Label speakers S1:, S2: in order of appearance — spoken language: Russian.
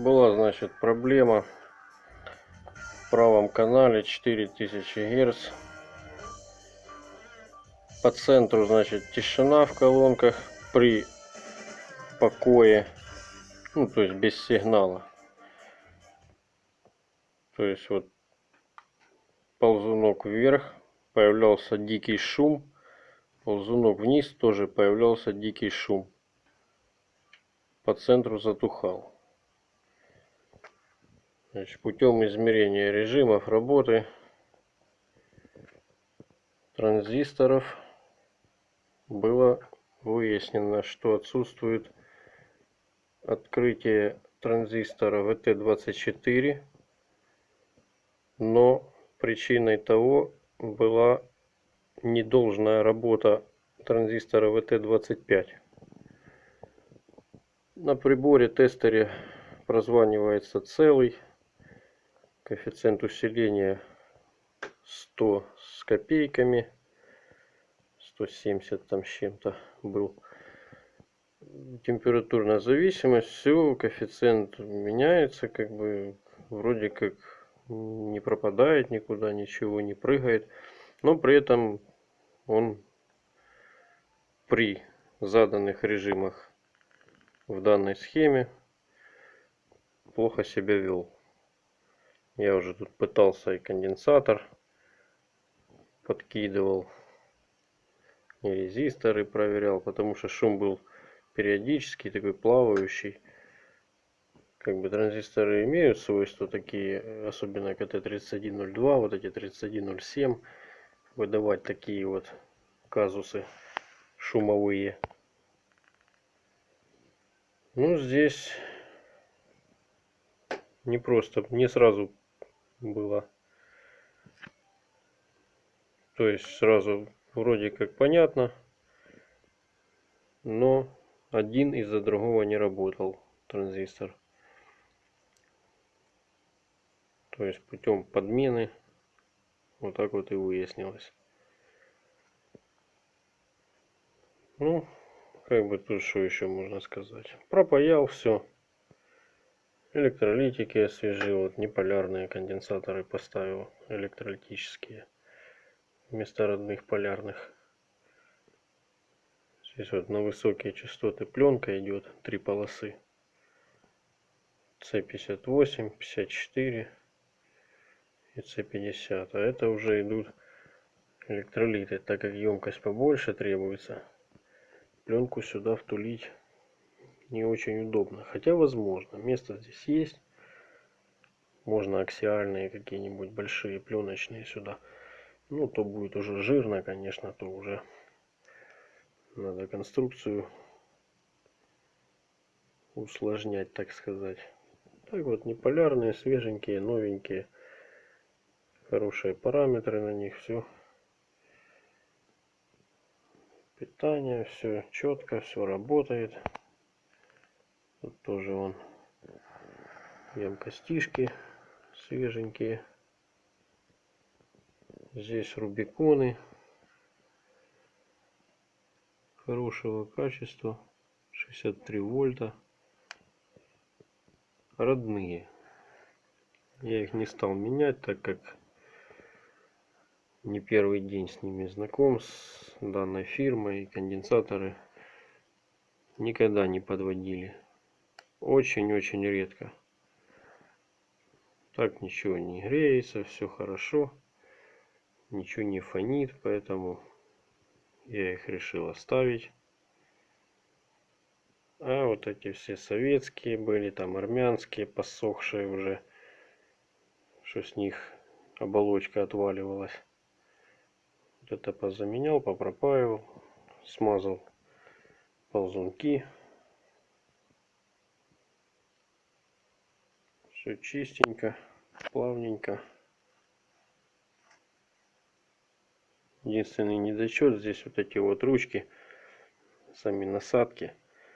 S1: Была, значит, проблема в правом канале 4000 Гц. По центру, значит, тишина в колонках при покое. Ну, то есть без сигнала. То есть вот ползунок вверх, появлялся дикий шум. Ползунок вниз тоже появлялся дикий шум. По центру затухал. Значит, путем измерения режимов работы транзисторов было выяснено, что отсутствует открытие транзистора VT24, но причиной того была недолжная работа транзистора VT25. На приборе тестере прозванивается целый коэффициент усиления 100 с копейками 170 там с чем-то был. Температурная зависимость все коэффициент меняется как бы вроде как не пропадает никуда ничего не прыгает но при этом он при заданных режимах в данной схеме плохо себя вел я уже тут пытался и конденсатор подкидывал. И резисторы проверял, потому что шум был периодический, такой плавающий. Как бы транзисторы имеют свойства такие, особенно КТ-3102, вот эти 3107, выдавать такие вот казусы шумовые. Ну, здесь не просто, не сразу было. То есть сразу вроде как понятно, но один из-за другого не работал транзистор. То есть путем подмены вот так вот и выяснилось. Ну, как бы тут что еще можно сказать. Пропаял все. Электролитики освежил, вот неполярные конденсаторы поставил, электролитические, вместо родных полярных. Здесь вот на высокие частоты пленка идет, три полосы. C58, 54 и C50. А это уже идут электролиты, так как емкость побольше требуется. Пленку сюда втулить не очень удобно. Хотя возможно. Место здесь есть. Можно аксиальные какие-нибудь большие пленочные сюда. Ну, то будет уже жирно, конечно, то уже надо конструкцию усложнять, так сказать. Так вот, неполярные, свеженькие, новенькие. Хорошие параметры на них, все. Питание, все четко, все работает. Тут тоже он емкостишки свеженькие. Здесь рубиконы хорошего качества. 63 вольта. Родные. Я их не стал менять, так как не первый день с ними знаком, с данной фирмой. Конденсаторы никогда не подводили. Очень-очень редко. Так ничего не греется, все хорошо. Ничего не фонит, поэтому я их решил оставить. А вот эти все советские были, там армянские, посохшие уже, что с них оболочка отваливалась. Вот это позаменял, попропаивал, смазал ползунки. Все чистенько, плавненько. Единственный недочет здесь вот эти вот ручки, сами насадки.